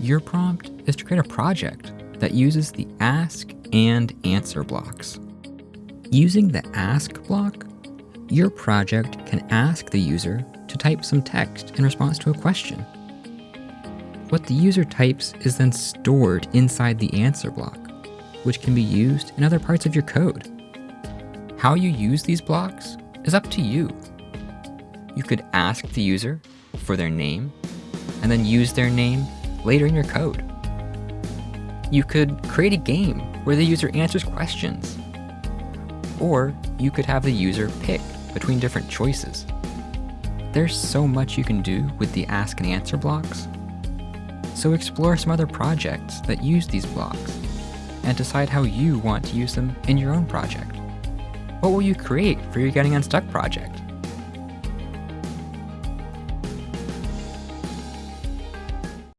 Your prompt is to create a project that uses the ask and answer blocks. Using the ask block, your project can ask the user to type some text in response to a question. What the user types is then stored inside the answer block, which can be used in other parts of your code. How you use these blocks is up to you. You could ask the user for their name, and then use their name later in your code. You could create a game where the user answers questions. Or you could have the user pick between different choices. There's so much you can do with the ask and answer blocks. So explore some other projects that use these blocks and decide how you want to use them in your own project. What will you create for your Getting Unstuck project?